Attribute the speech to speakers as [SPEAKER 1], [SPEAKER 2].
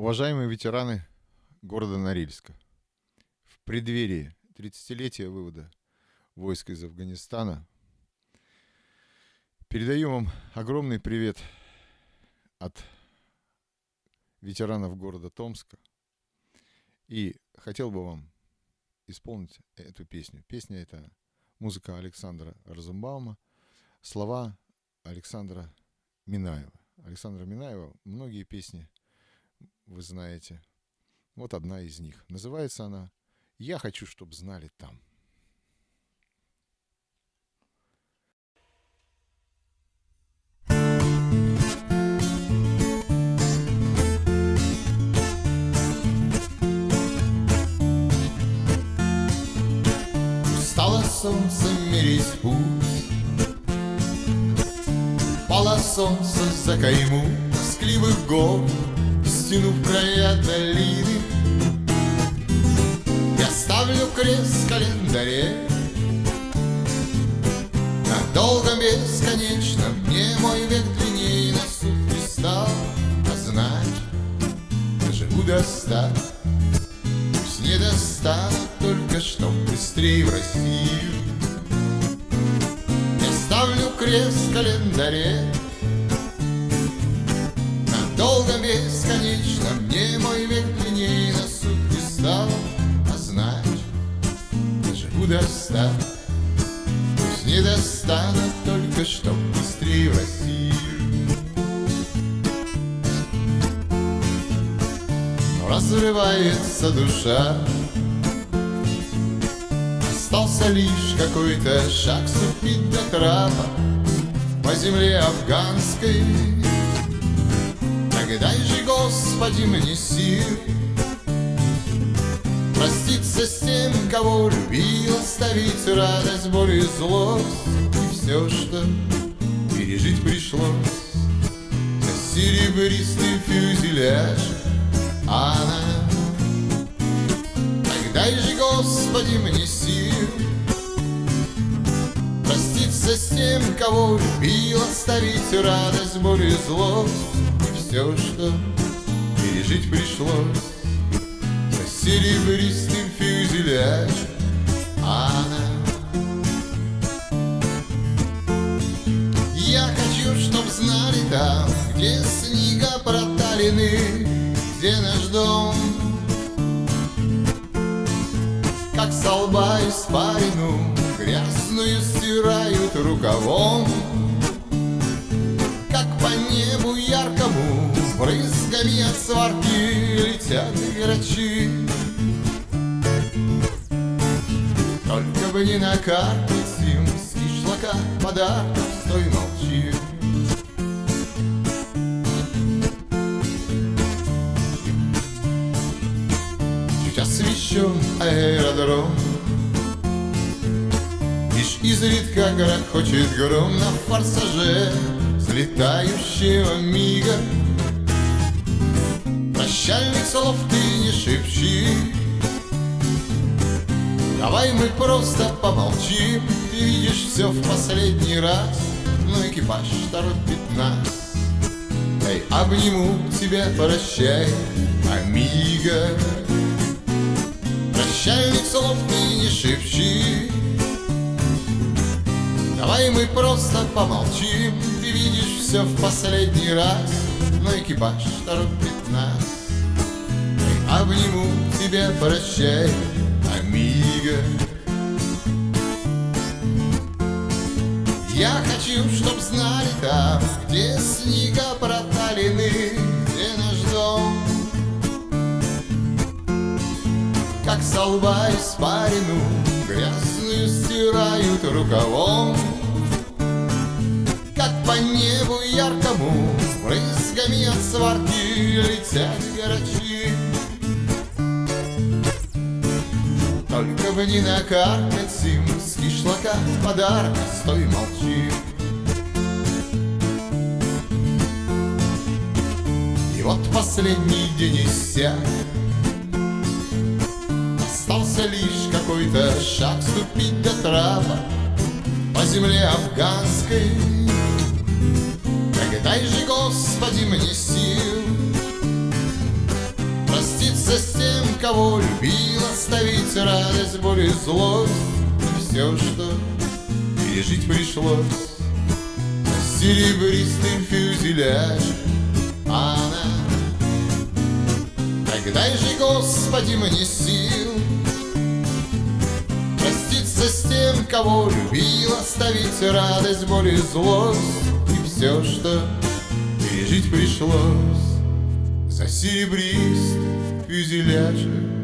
[SPEAKER 1] Уважаемые ветераны города Норильска, в преддверии 30-летия вывода войск из Афганистана передаю вам огромный привет от ветеранов города Томска и хотел бы вам исполнить эту песню. Песня — это музыка Александра Розенбаума, слова Александра Минаева. Александра Минаева многие песни — вы знаете. Вот одна из них. Называется она «Я хочу, чтобы знали там».
[SPEAKER 2] Стало солнце мерить путь Пало солнце за кайму тоскливых гор Стянув края долины Я ставлю крест в календаре. На долгом бесконечном Мне мой век длиннее на сутки стал. А знать, доживу до ста. Пусть не достану только, чтоб быстрее в Россию. Я ставлю крест в календаре. Долго бесконечно разрывается душа. Остался лишь какой-то шаг Ступить до трапа По земле афганской. Дай же, Господи, мне сил Проститься с тем, кого любил, Оставить радость, боль и злость. И все, что пережить пришлось. Серебристый фюзеляж Проститься с тем, кого любил, Оставить радость, боль и злость все, что пережить пришлось За серебристым фюзеляж она. Я хочу, чтоб знали там, где снега проталены Где наш дом. Как со лба испарину Грязную стирают рукавом. Как по небу яркому Брызгами от сварки летят грачи Только бы не накаркать им с кишлака подарков Стой, молчи. Чуть освещен аэродром изредка грохочет гром на форсаже Взлетающего мига. Прощальных слов ты не шепчи. Давай мы просто помолчим. Ты видишь все в последний раз. Но экипаж торопит нас. Эй, обниму тебя, прощай, амиго. Прощальных слов Давай мы просто помолчим Ты видишь все в последний раз. Но экипаж торопит нас Обниму тебя, прощай, амиго. Я хочу, чтоб знали там, где снега проталены, где наш дом. Как со лба испарину грязную стирают рукавом по небу яркому брызгами от сварки летят грачи Только бы не накаркать им с кишлака подарок, стой, молчи. И вот последний день иссяк, Остался лишь какой-то шаг ступить до трапа По земле афганской. Так дай же, Господи, мне сил Проститься с тем, кого любил Оставить радость, боль и злость. Все, что пережить пришлось. Серебристым фюзеляже Она. Тогда же, Господи, мне сил Проститься с тем, кого любил Оставить радость, боль и злость все, что пережить пришлось. За серебрист фюзеляжем